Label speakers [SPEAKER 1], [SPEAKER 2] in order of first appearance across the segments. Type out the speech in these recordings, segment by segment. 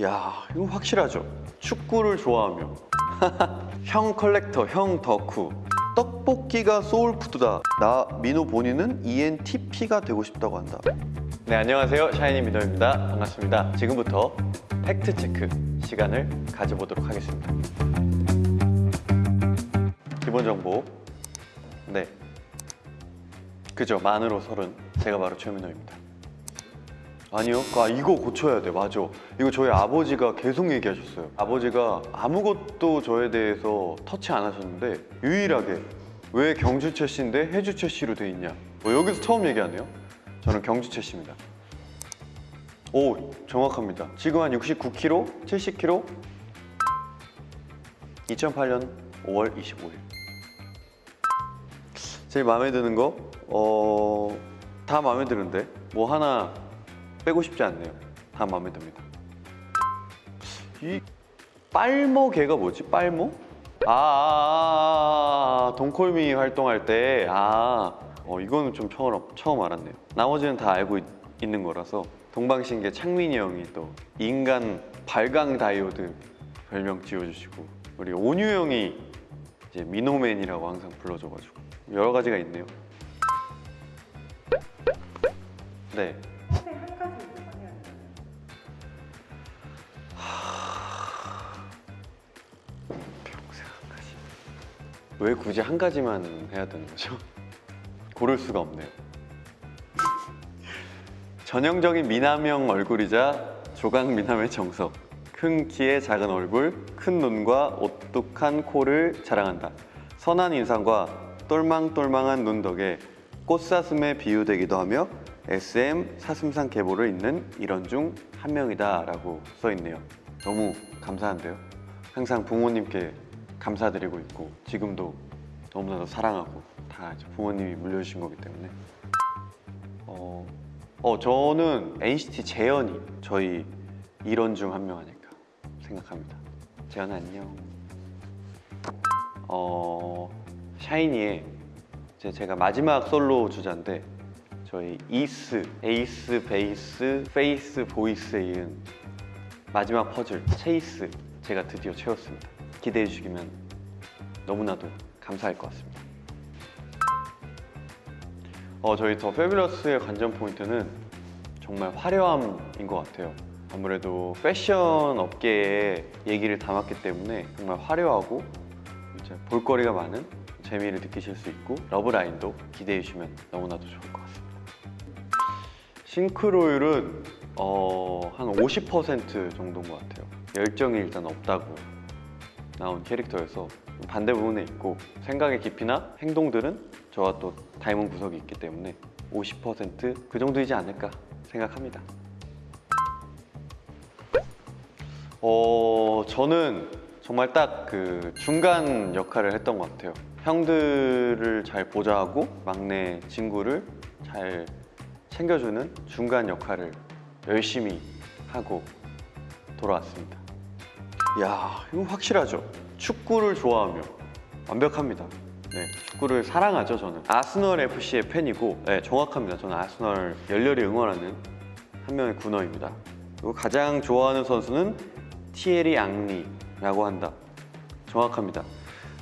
[SPEAKER 1] 야 이거 확실하죠? 축구를 좋아하며 형 컬렉터, 형 덕후. 떡볶이가 soul food다. 나 민호 본인은 ENTP가 되고 싶다고 한다. 네 안녕하세요. 샤이니 민호입니다. 반갑습니다. 지금부터 fact check 시간을 가져보도록 하겠습니다. 기본 정보. 네. 그죠. 만으로 서른. 제가 바로 최민호입니다 아니요. 아 이거 고쳐야 돼. 맞아. 이거 저희 아버지가 계속 얘기하셨어요. 아버지가 아무것도 저에 대해서 터치 안 하셨는데 유일하게 왜 경주 채 씨인데 해주 채 씨로 돼 있냐. 뭐 여기서 처음 얘기하네요. 저는 경주 채 씨입니다. 오 정확합니다. 지금 한 69kg, 70kg. 2008년 5월 25일. 제일 마음에 드는 거, 어, 다 마음에 드는데 뭐 하나 빼고 싶지 않네요. 다 마음에 듭니다. 이 빨모 개가 뭐지? 빨모? 아, 아, 아, 아, 동콜미 활동할 때, 아, 어, 이거는 좀 처음, 처음 알았네요. 나머지는 다 알고 있, 있는 거라서 동방신기 창민이 형이 또 인간 발광 다이오드 별명 지어주시고 우리 온유 형이 이제 미노맨이라고 항상 불러줘가지고 여러 가지가 있네요. 네. 왜 굳이 한 가지만 해야 되는 거죠? 고를 수가 없네요. 전형적인 미남형 얼굴이자 조각 미남의 정석. 큰 키에 작은 얼굴, 큰 눈과 오뚝한 코를 자랑한다. 선한 인상과 똘망똘망한 눈 덕에 꽃사슴에 비유되기도 하며 SM 사슴상 계보를 잇는 이런 중 한 명이다 라고 써있네요. 너무 감사한데요. 항상 부모님께 감사드리고 있고 지금도 너무나도 사랑하고 다 부모님이 물려주신 거기 때문에 어, 어 저는 NCT 재현이 저희 일원 중 한 명 아닐까 생각합니다. 재현 안녕. 어 샤이니의 이제 제가 마지막 솔로 주자인데 저희 이스, Ace, Base, Face, Voice에 이은 마지막 퍼즐 Chase 제가 드디어 채웠습니다. 기대해 주시면 너무나도 감사할 것 같습니다. 어, 저희 더 페뷸러스의 관전 포인트는 정말 화려함인 것 같아요. 아무래도 패션 업계에 얘기를 담았기 때문에 정말 화려하고 볼거리가 많은 재미를 느끼실 수 있고 러브라인도 기대해 주시면 너무나도 좋을 것 같습니다. 싱크로율은 어, 한 50% 정도인 것 같아요. 열정이 일단 없다고 나온 캐릭터여서 반대 부분에 있고 생각의 깊이나 행동들은 저와 또 닮은 구석이 있기 때문에 50%그 정도이지 않을까 생각합니다. 어, 저는 정말 딱 그 중간 역할을 했던 것 같아요. 형들을 잘 보좌하고 막내 친구를 잘 챙겨주는 중간 역할을 열심히 하고 돌아왔습니다. 야, 이거 확실하죠? 축구를 좋아하며 완벽합니다. 네, 축구를 사랑하죠, 저는. 아스널 FC의 팬이고, 네, 정확합니다. 저는 아스널 열렬히 응원하는 한 명의 군어입니다. 그리고 가장 좋아하는 선수는 티에리 앙리라고 한다. 정확합니다.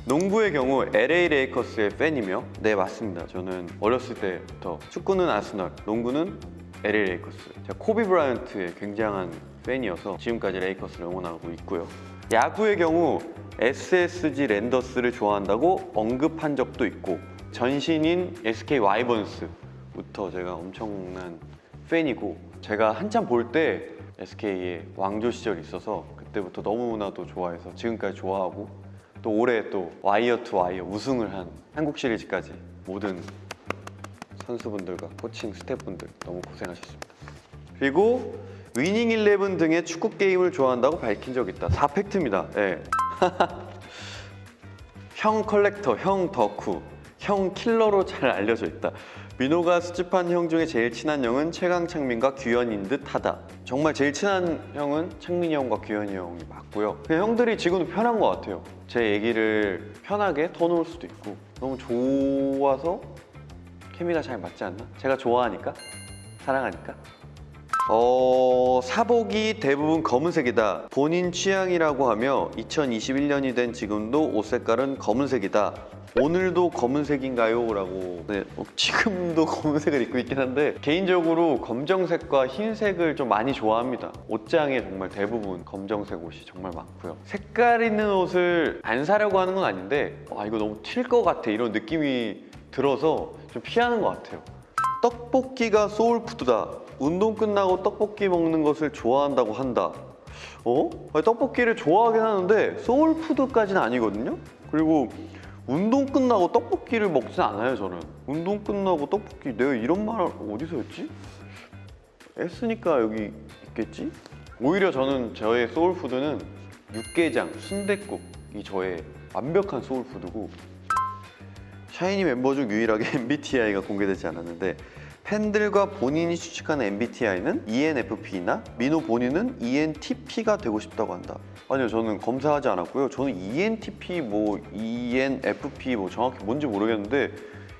[SPEAKER 1] 농구의 경우 LA 레이커스의 팬이며 네 맞습니다. 저는 어렸을 때부터 축구는 아스널, 농구는 LA 레이커스. 제가 코비 브라이언트의 굉장한 팬이어서 지금까지 레이커스를 응원하고 있고요. 야구의 경우 SSG 랜더스를 좋아한다고 언급한 적도 있고 전신인 SK 와이번스부터 제가 엄청난 팬이고 제가 한참 볼 때 SK의 왕조 시절이 있어서 그때부터 너무나도 좋아해서 지금까지 좋아하고 또 올해 또 와이어 투 와이어 우승을 한 한국 시리즈까지 모든 선수분들과 코칭 스태프분들 너무 고생하셨습니다. 그리고 Winning 11 등의 축구 게임을 좋아한다고 밝힌 적 있다. 4 fact입니다. 예. 형 collector, 형 덕후, 형 킬러로 잘 알려져 있다. 민호가 수집한 형 중에 제일 친한 형은 최강창민과 규현인 듯 하다. 정말 제일 친한 형은 창민이 형과 규현이 형이 맞고요. 그냥 형들이 지금도 편한 것 같아요. 제 얘기를 편하게 터놓을 수도 있고 너무 좋아서 케미가 잘 맞지 않나? 제가 좋아하니까? 사랑하니까? 어, 사복이 대부분 검은색이다. 본인 취향이라고 하며 2021년이 된 지금도 옷 색깔은 검은색이다. 오늘도 검은색인가요? 라고 네, 어, 지금도 검은색을 입고 있긴 한데 개인적으로 검정색과 흰색을 좀 많이 좋아합니다 옷장에 정말 대부분 검정색 옷이 정말 많고요 색깔 있는 옷을 안 사려고 하는 건 아닌데 아 이거 너무 튈 것 같아 이런 느낌이 들어서 좀 피하는 것 같아요 떡볶이가 soul food다. 운동 끝나고 떡볶이 먹는 것을 좋아한다고 한다. 어? 아니, 떡볶이를 좋아하긴 하는데 soul food까지는 아니거든요. 그리고 운동 끝나고 떡볶이를 먹진 않아요, 저는. 운동 끝나고 떡볶이 내가 이런 말 어디서 했지? 했으니까 여기 있겠지? 오히려 저는 저의 soul food는 육개장, 순댓국이 저의 완벽한 소울푸드고 샤이니 멤버 중 유일하게 MBTI가 공개되지 않았는데 팬들과 본인이 추측하는 MBTI는 ENFP나 민호 본인은 ENTP가 되고 싶다고 한다. 아니요, 저는 검사하지 않았고요. 저는 ENTP 뭐 ENFP 뭐 정확히 뭔지 모르겠는데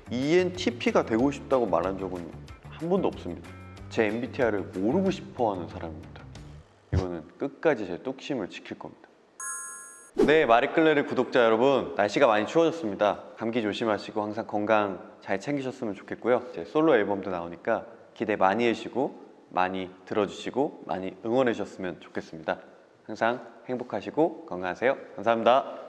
[SPEAKER 1] ENTP가 되고 싶다고 말한 적은 한 번도 없습니다. 제 MBTI를 모르고 싶어하는 사람입니다. 이거는 끝까지 제 뚝심을 지킬 겁니다. 네, 마리클레르 구독자 여러분, 날씨가 많이 추워졌습니다. 감기 조심하시고 항상 건강 잘 챙기셨으면 좋겠고요. 제 솔로 앨범도 나오니까 기대 많이 해주시고 많이 들어주시고 많이 응원해 주셨으면 좋겠습니다. 항상 행복하시고 건강하세요. 감사합니다.